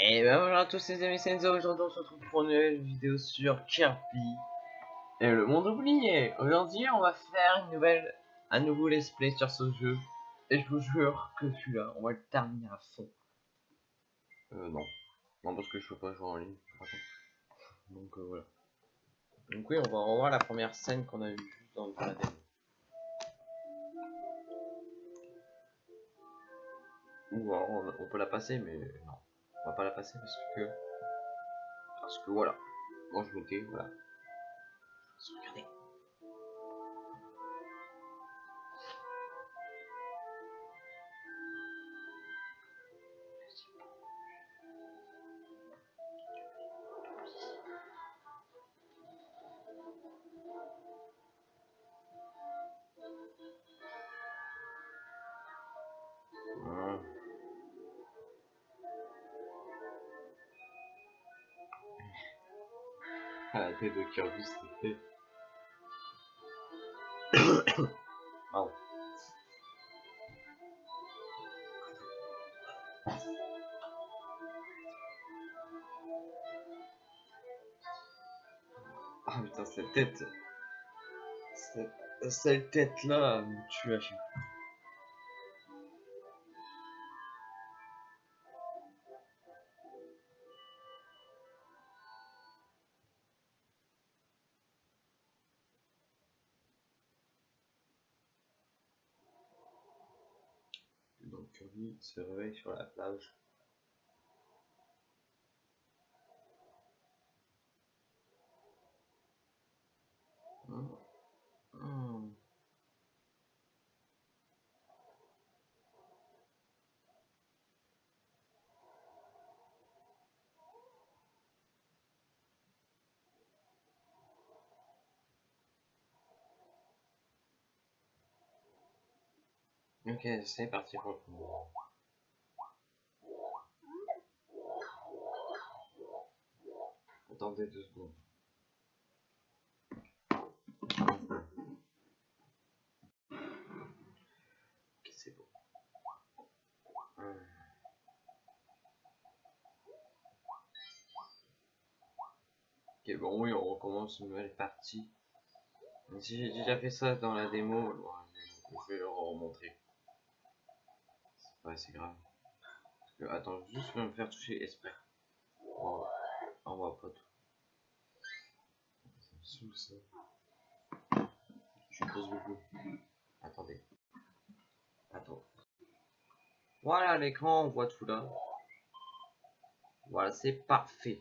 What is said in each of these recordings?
Et ben voilà à tous les amis, c'est Enzo, aujourd'hui on se retrouve pour une nouvelle vidéo sur Kirby et le monde oublié. Aujourd'hui on va faire une nouvelle, un nouveau let's play sur ce jeu. Et je vous jure que celui-là, on va le terminer à fond. Euh non. Non parce que je peux pas jouer en ligne. Donc euh, voilà. Donc oui, on va revoir la première scène qu'on a vue dans la démo. Ou alors on, on peut la passer mais non. On va pas la passer parce que parce que voilà. Moi je m'étais voilà. Regardez Ah, la tête de Kirby, c'était. Pardon. Ah putain, cette tête. Cette, cette tête là me tue à chaque Kirby se réveille sur la plage. Ok, c'est parti pour. Attendez deux secondes. Ok, c'est bon. Ok, bon, oui, on recommence une nouvelle partie. Si j'ai déjà fait ça dans la démo, je vais le remontrer. C'est pas assez grave. Parce que, attends, juste je vais me faire toucher esprit. Oh, on voit pas tout. Ça me saoule ça. Je pose beaucoup. Attendez. Attends. Voilà l'écran, on voit tout là. Voilà, c'est parfait.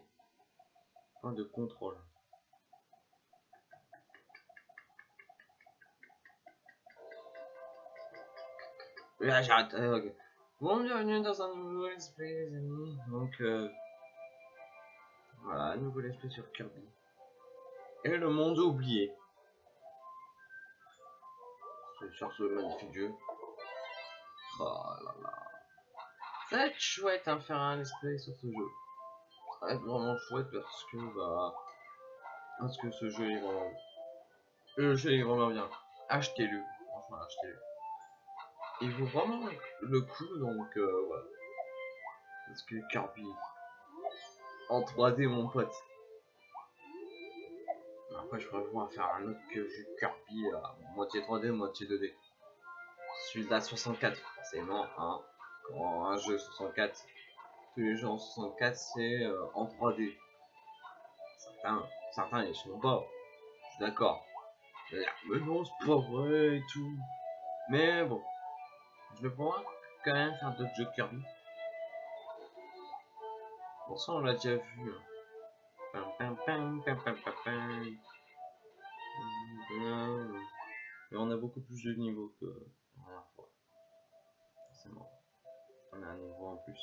Point de contrôle. Là, j'arrête. euh, ok. Bon, bienvenue dans un nouveau let's les amis. Donc, euh, voilà, un nouveau let's sur Kirby. Et le monde oublié. Sur ce magnifique jeu. Oh là là. Ça va être chouette hein, faire un let's play sur ce jeu. Ça va être vraiment chouette parce que, bah. Parce que ce jeu est vraiment. Le jeu est vraiment bien. Achetez-le. Franchement, achetez-le il vaut vraiment le coup donc euh, voilà. Parce que Kirby en 3D mon pote. Après je voir faire un autre que jeu Kirby à moitié 3D, moitié 2D. Celui de la 64 forcément hein. Quand un jeu 64, tous les jeux en 64 c'est euh, en 3D. Certains, certains ils sont pas. Je suis d'accord. Mais non c'est pas vrai et tout. Mais bon. Je vais pouvoir quand même faire d'autres jeux Kirby. Pour ça, on l'a déjà vu. hein. Mais on a beaucoup plus de niveaux que la dernière fois. Forcément. On a un niveau en plus.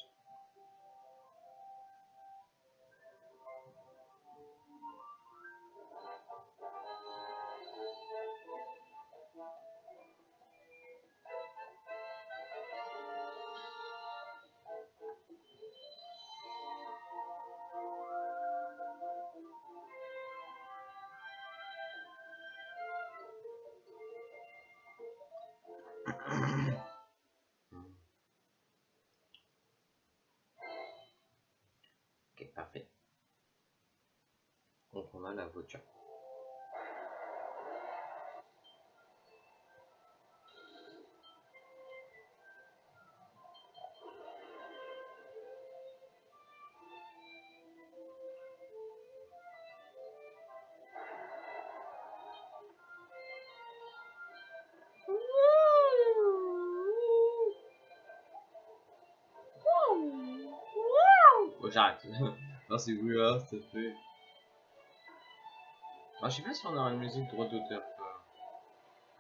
Parfait. Donc on a la voiture. J'arrête. non, c'est là, c'est fait. Ah, je sais pas si on aura une musique droit d'auteur.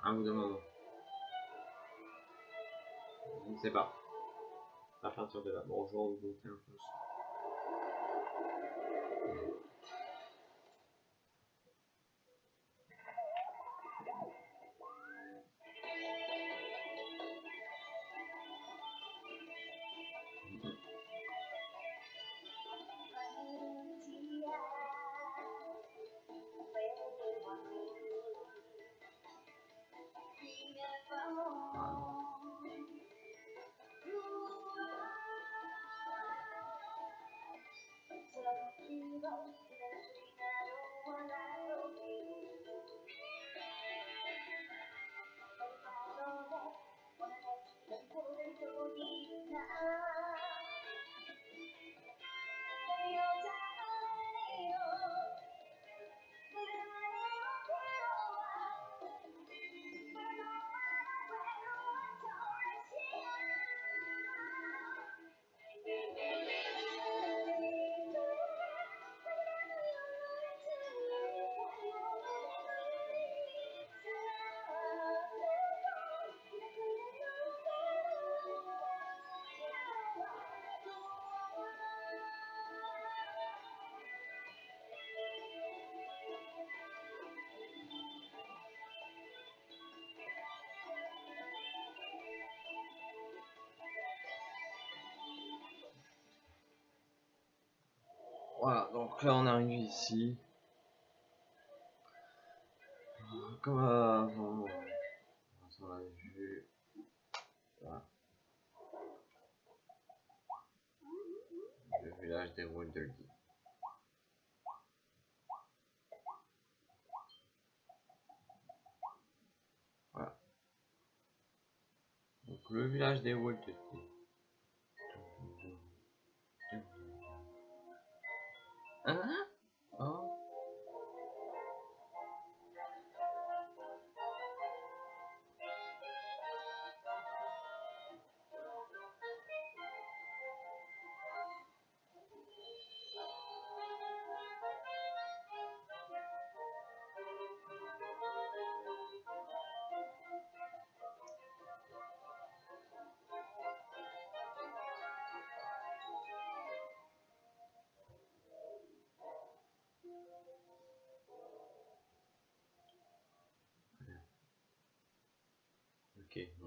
À un bout d'un moment. Je ne sais pas. À partir de là. Bon, je vais un peu. Thank you. Voilà, donc là on arrive ici. Comme avant, on l'a vu. Voilà. Le village des Wilderdy. Voilà. Donc le village des Wilderdy. Hein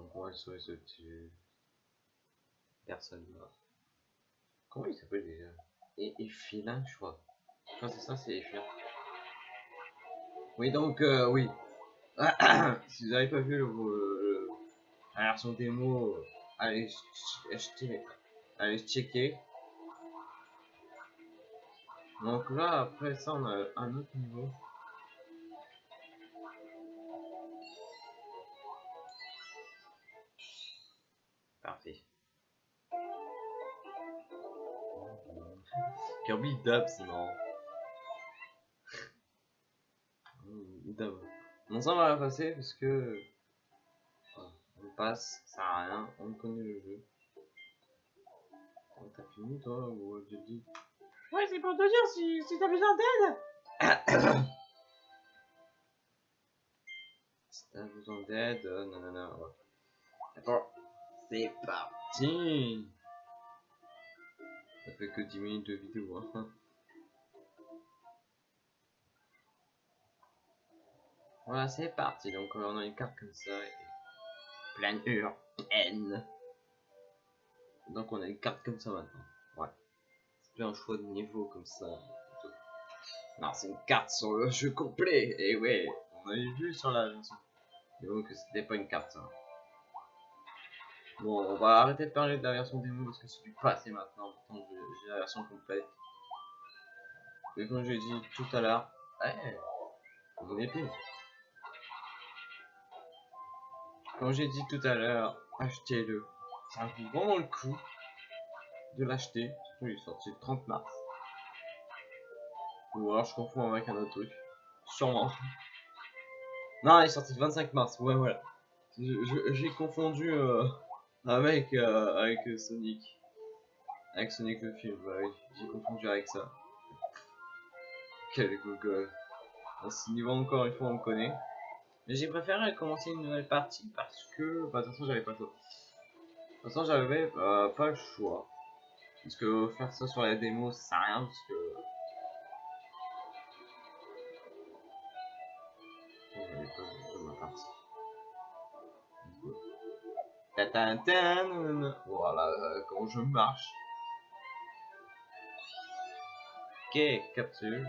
Ok, donc on va sauver ce petit personne là. Comment il s'appelle déjà? Et Effilin, je crois. Quand c'est ça, c'est Effilin. Oui, donc, euh, oui. si vous n'avez pas vu le, le, la version démo, allez, acheter, allez checker. Donc là, après ça, on a un autre niveau. Kirby dub, c'est marrant. dub. Bon, ça on va la passer parce que. Voilà, on passe, ça sert à rien, on connaît le jeu. T'as fini toi ou je dis Ouais, c'est pour te dire si, si t'as besoin d'aide. Si t'as besoin d'aide, euh, non, non, non. ouais. D'accord, c'est parti. Ça fait que 10 minutes de vidéo. Hein. Voilà, c'est parti. Donc, on a une carte comme ça. Et... Planure N. Donc, on a une carte comme ça maintenant. Ouais. C'est plus un choix de niveau comme ça. Non, c'est une carte sur le jeu complet. Et ouais, on avait vu sur la version. Que c'était pas une carte. ça. Bon, on va arrêter de parler de la version démo parce que c'est du passé maintenant. Maintenant, j'ai- la version complète. Et comme j'ai dit tout à l'heure, ouais, mon épée. Comme j'ai dit tout à l'heure, achetez-le. Ça vaut vraiment le coup de l'acheter. Il est sorti le 30 mars. Ou alors je confonds avec un autre truc. Sûrement. Non, il est sorti le 25 mars. Ouais, voilà. Je- je- J'ai confondu euh, avec, euh, avec euh, Sonic. Avec Sonic le film, bah oui. J'ai confondu avec ça. Quel Google. À ce niveau encore une fois on le connaît. Mais j'ai préféré commencer une nouvelle partie parce que bah, de toute façon j'avais pas le choix. De toute façon j'avais euh, pas le choix. Parce que faire ça sur la démo ça sert à rien parce que. J'avais pas ma partie. Voilà euh, comment je marche. Ok, capsule.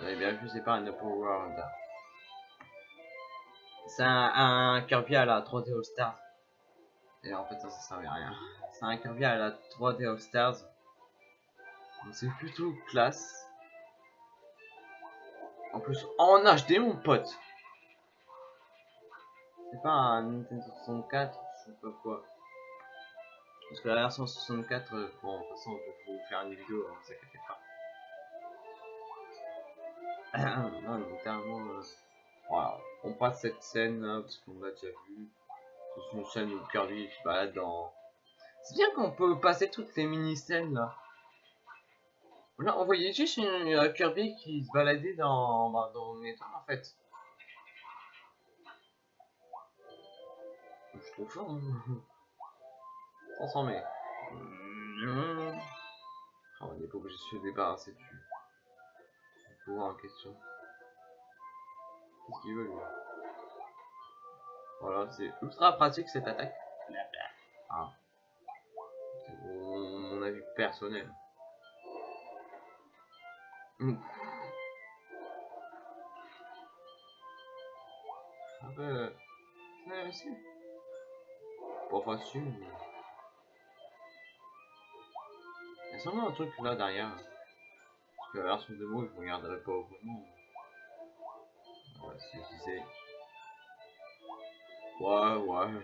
Avez bien vu, c'est pas un Open World. C'est un, un Kirby à la 3D All Stars. Et en fait, ça, ça servait à rien. C'est un Kirby à la 3D All Stars. C'est plutôt classe. En plus, en HD, mon pote. C'est pas un Nintendo 64, je sais pas quoi. Parce que la version 64, euh, bon, de toute façon, je vais vous faire une vidéo, hein, inquiétez pas. non, littéralement, euh, voilà. on passe cette scène là, parce qu'on l'a déjà vu. C'est une scène où Kirby se balade dans. C'est bien qu'on peut passer toutes les mini-scènes là. On voyait juste une, une Kirby qui se baladait dans, bah, dans une étoile en fait. Je trouve ça. hein. Transformé. Mmh. Oh, on n'est pas obligé de se débarrasser du pouvoir en question. Qu'est-ce qu'il veut lui? Voilà, c'est ultra pratique cette attaque. Ah. C'est mon avis personnel. Mmh. Un aussi. Pas facile, mais... Il y a sûrement un truc là derrière. Parce que la version démo, je regarderai pas vraiment. Ouais, je disais. Ouais, ouais.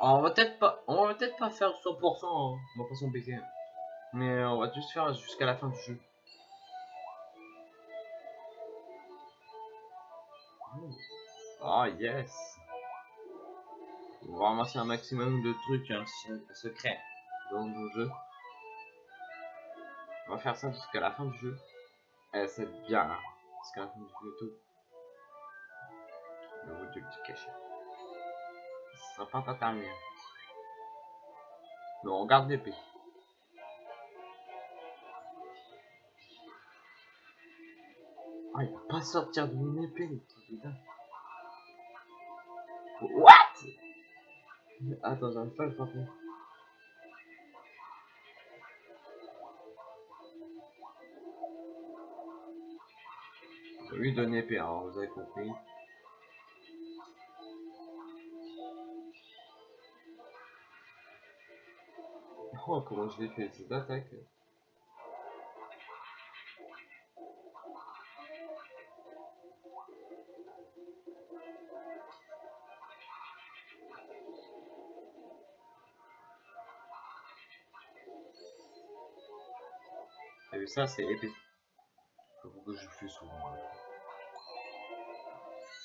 On va peut-être pas, on va peut-être pas faire 100%, hein. on va pas s'embêter. Mais on va juste faire jusqu'à la fin du jeu. Oh yes On va ramasser un maximum de trucs hein, se- secrets dans le jeu. On va faire ça jusqu'à la fin du jeu. Eh, c'est bien, hein, jusqu'à la fin du jeu tout. Le mot du petit cachet. Ça sera pas pas terminé. Mais on garde l'épée. Ah, il va pas sortir de mon épée, dingue. What? Attends, j'arrive pas à le frapper. Lui donne épée, alors vous avez compris. Oh, comment je l'ai fait cette attaque T'as vu ça, c'est. Faut que je fais souvent.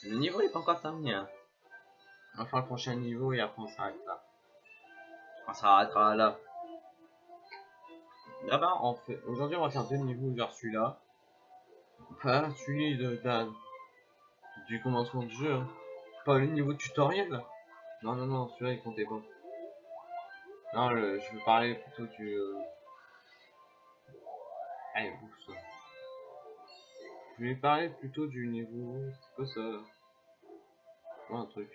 Le niveau est pas encore terminé. Hein. On va faire le prochain niveau et après on s'arrête là. On s'arrêtera là. D'abord, on fait. Aujourd'hui, on va faire deux niveaux vers celui-là. Pas celui de, de- du commencement du jeu. hein. Pas le niveau tutoriel. Non, non, non, celui-là il comptait pas. Non, le- je veux parler plutôt du. euh, Allez, bouffe ça. Je vais parler plutôt du niveau. C'est quoi ça Ouais, un truc.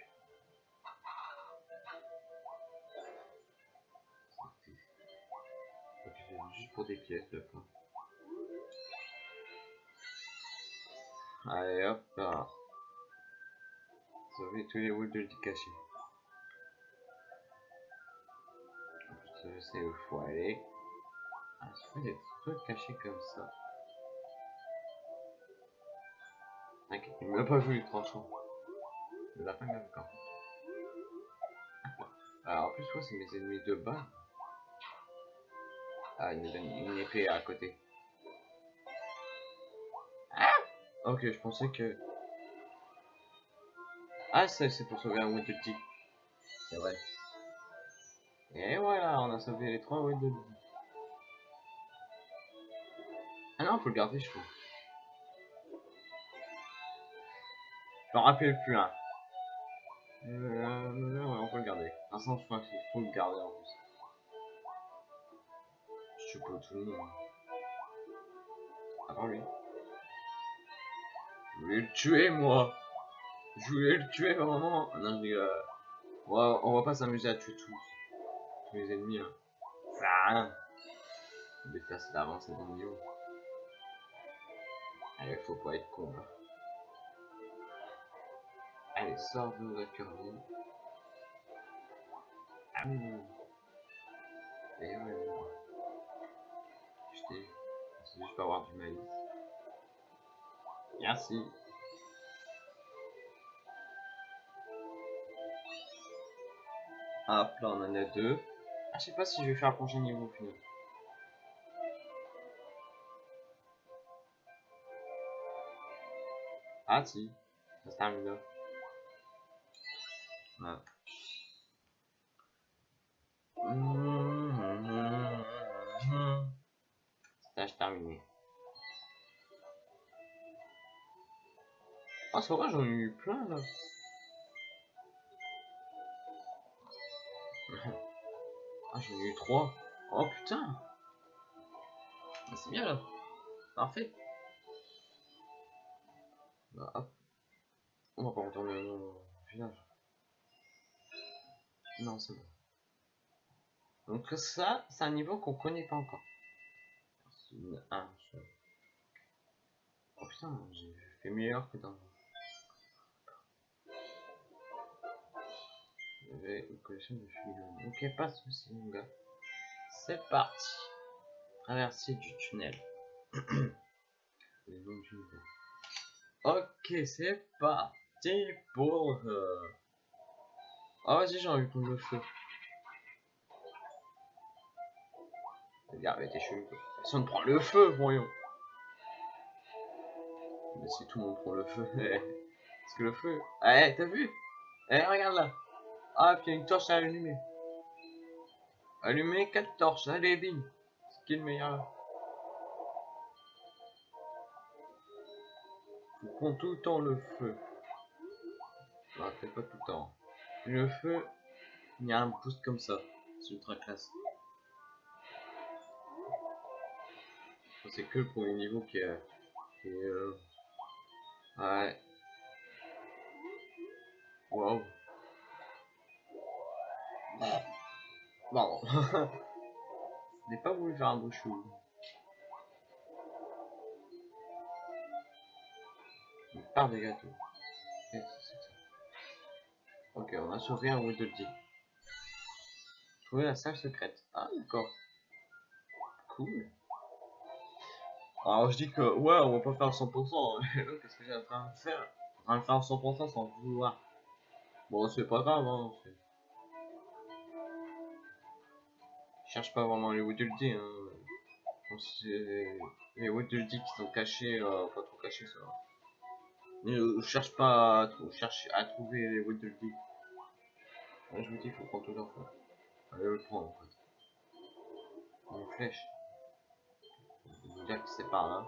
C'est juste pour des pièces, d'accord. Allez hop là. Sauver tous les boules de caché. je sais où faut aller. Ah, pas des trucs cachés comme ça. T'inquiète, il m'a pas vu les tranchants. Le lapin même quand. Alors en plus, ouais, c'est mes ennemis de bas. Ah, il me donne une épée à côté. Ah ok, je pensais que... Ah, ça, c'est pour sauver un Winterty. C'est vrai. Et voilà, on a sauvé les trois Winterty. Ah non, faut le garder, je trouve. Je m'en rappelle plus un. Euh, ouais, on peut le garder. Un sens, je faut le garder en plus. Je suis pas tout le monde. Avant lui. Je voulais le tuer, moi. Je voulais le tuer, vraiment. Non, rigole. On va, on va pas s'amuser à tuer tous. Tous les ennemis, hein. Ça sert là, c'est niveau. Allez, faut pas être con, là. Allez, sors de la curvie. Ah. Et ouais. Je t'ai. C'est juste pour avoir du maïs. Merci. Hop, là on en a deux. Ah, je sais pas si je vais faire un prochain niveau au final. Ah si, ça se termine là. Ouais. Stage terminé. Ah, c'est vrai, j'en ai eu plein là. ah, j'en ai eu trois. Oh putain. Ah, c'est bien là. Parfait. Bah. On va pas retourner au village. Non, c'est bon. Donc ça, c'est un niveau qu'on connaît pas encore. Un seul. Oh putain, j'ai fait meilleur que dans... J'avais une collection de films. Ok, pas de soucis, mon gars. C'est parti. Traverser du tunnel. Les du niveau. Ok, c'est parti pour... Euh... Ah vas-y, j'ai envie de prendre le feu. Regarde, t'es chelou. Personne prend le feu, voyons. Mais si tout le monde prend le feu, parce que le feu... Eh, t'as vu? Eh, regarde là. Ah, puis il y a une torche à allumer. Allumer 4 torches, allez, bim. Ce qui est le meilleur. Tout le temps le feu. Peut-être pas tout le temps. Le feu, il y a un boost comme ça. C'est ultra classe. C'est que le premier niveau qui est... Euh... Ouais. Wow. Bon. Je n'ai pas voulu faire un beau. Par des gâteaux. Ok, on a sauvé un Whittledy. Trouver la salle secrète. Ah, d'accord. Cool. Alors je dis que, ouais, on va pas faire 100%. Qu'est-ce que j'ai en train de faire? En train de faire 100% sans vouloir. Bon, c'est pas grave, hein. Je cherche pas vraiment les Whittledy, hein. Les Whittledy qui sont cachés, euh, pas trop cachés, ça. Je cherche pas à, cherche à trouver les Whittledy. Ouais, je vous dis, il faut prendre tout leur fois. Allez le prendre en fait. Une flèche. Je veux dire que c'est par là.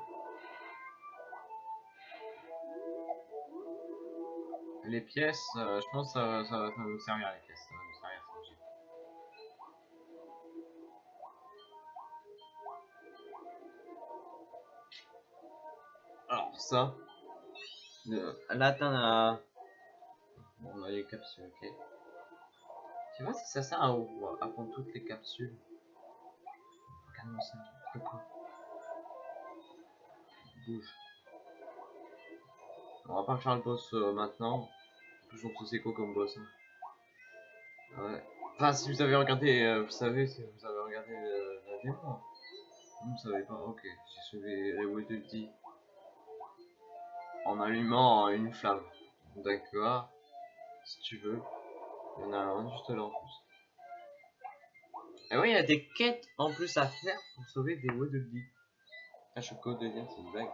Les pièces, euh, je pense que ça, ça, ça, va nous servir les pièces. Ça va nous servir. Alors ça, là t'en as... Bon, on a les capsules, ok. Tu vois si ça sert à, prendre toutes les capsules. Regarde-moi ça, Bouge. On va pas faire le boss euh, maintenant. En plus c'est comme boss. Hein. Ouais. Enfin, si vous avez regardé, euh, vous savez, si vous avez regardé euh, la démo. Vous ne savez pas, ok. J'ai sauvé les Waddle en allumant une flamme. D'accord. Si tu veux. Il y en a un juste là en plus. Et oui, il y a des quêtes en plus à faire pour sauver des Waddle. Ah, je code de c'est une blague.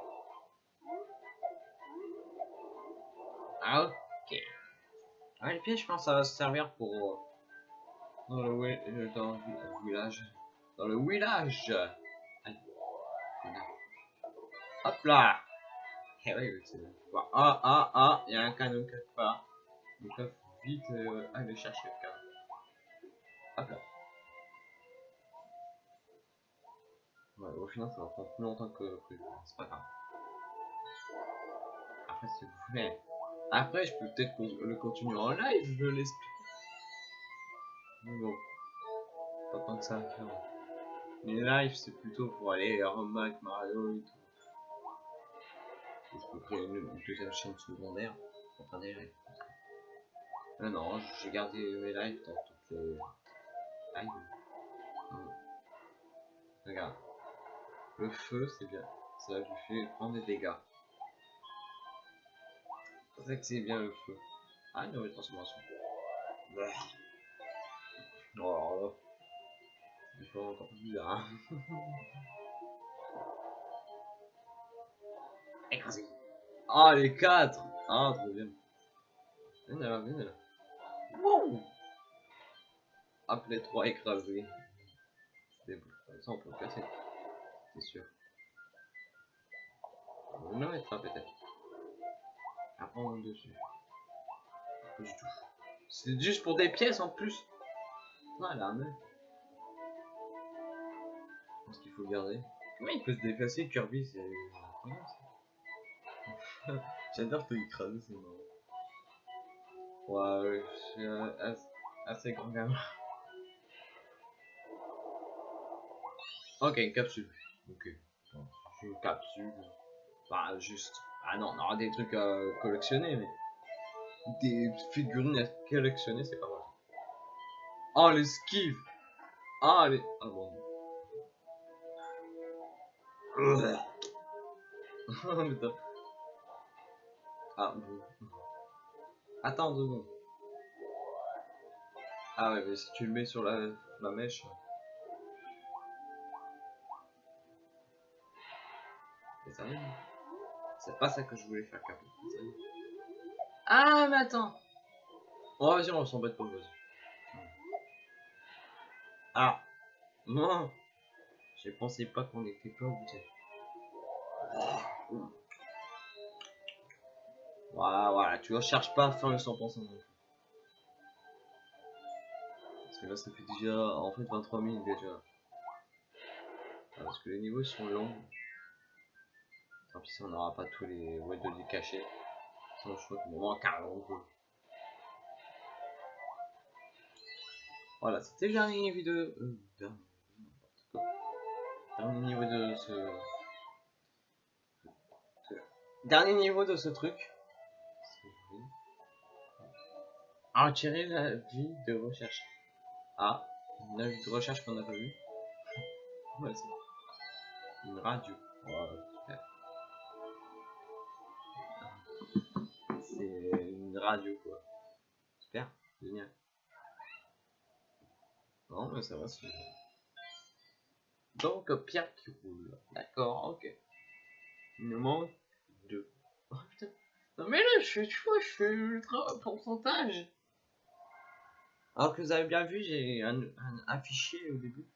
Ah, ok. Ah, les pièges, je pense ça va se servir pour. euh, le, euh, dans le village. Dans le village. Voilà. Hop là Eh oui, c'est. Ah, ah, ah, il y a un canon quelque part. Donc là, faut vite euh, aller chercher le canon. Hop là. Ouais, au final, ça va prendre plus longtemps que prévu. C'est pas grave. Après, si vous voulez. Après, je peux peut-être le continuer en live, je l'explique. Mais bon. Pas tant que ça à. Les lives, c'est plutôt pour aller Mac, Mario et tout. Créer une, deuxième chaîne secondaire pour faire des lives. Mais non, j'ai gardé mes lives dans toutes les lives. Hum. Regarde. Le feu, c'est bien. Ça lui fait prendre des dégâts. C'est vrai que c'est bien le feu. Ah, une nouvelle transformation. Bah. Oh, alors là. C'est pas encore plus bizarre. Hein. Écrasé. Ah, les quatre Ah, trop bien. Viens là, viens là. Hop, les trois écrasés. C'est bon. Ça, on peut le casser. C'est sûr. On va le mettre là, peut-être. Après, on monte dessus. C'est juste pour des pièces en plus. Voilà, mais. Je pense qu'il faut le garder? Comment il peut se déplacer, Kirby? C'est. J'adore te écraser, c'est marrant. Ouais, ouais, je suis euh, assez, grand gamin. Ok, une capsule. Ok. Une capsule. Bah, juste. Ah non, on aura des trucs à collectionner, mais. Des figurines à collectionner, c'est pas mal. Oh, les skis Ah, les. Ah bon. Ah, bon. Attends deux secondes. Ah ouais, mais si tu le mets sur la, la mèche. Mais sérieux C'est pas ça que je voulais faire, Ah, mais attends Oh, vas-y, on s'embête pas, vas-y. Ah Non Je pensais pas qu'on était pas obligé. Voilà, voilà, tu vois, cherche pas à faire le 100% non plus. Parce que là, ça fait déjà, en fait, 23 000 déjà. Ah, Parce que les niveaux sont longs. Tant pis si on n'aura pas tous les Waddle cachés. Sinon, je crois qu'il me manque un. Voilà, c'était le dernier vidéo. Euh, dernier, niveau de ce- Dernier niveau de ce truc. À retirer la vie de recherche. Ah, une vie de recherche qu'on n'a pas vu. c'est une radio. Ouais, super. C'est une radio quoi. Super, génial. Non, mais ça va, c'est. Donc, Pierre qui roule. D'accord, ok. Il nous manque deux. Oh putain. Non, mais là, je fais, tu vois, je fais ultra pourcentage. Alors que vous avez bien vu, j'ai un, un affiché au début.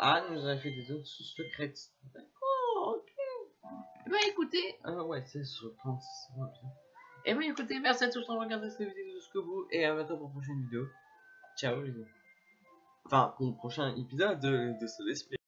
Ah, nous a fait des zones secrètes. D'accord, ok. Bah écoutez, ah ouais, c'est sur 36 ouais, putain. Et bah écoutez, merci à tous d'avoir regardé cette vidéo jusqu'au bout et à bientôt pour une prochaine vidéo. Ciao les gars. Enfin, pour le prochain épisode de, de ce let's play.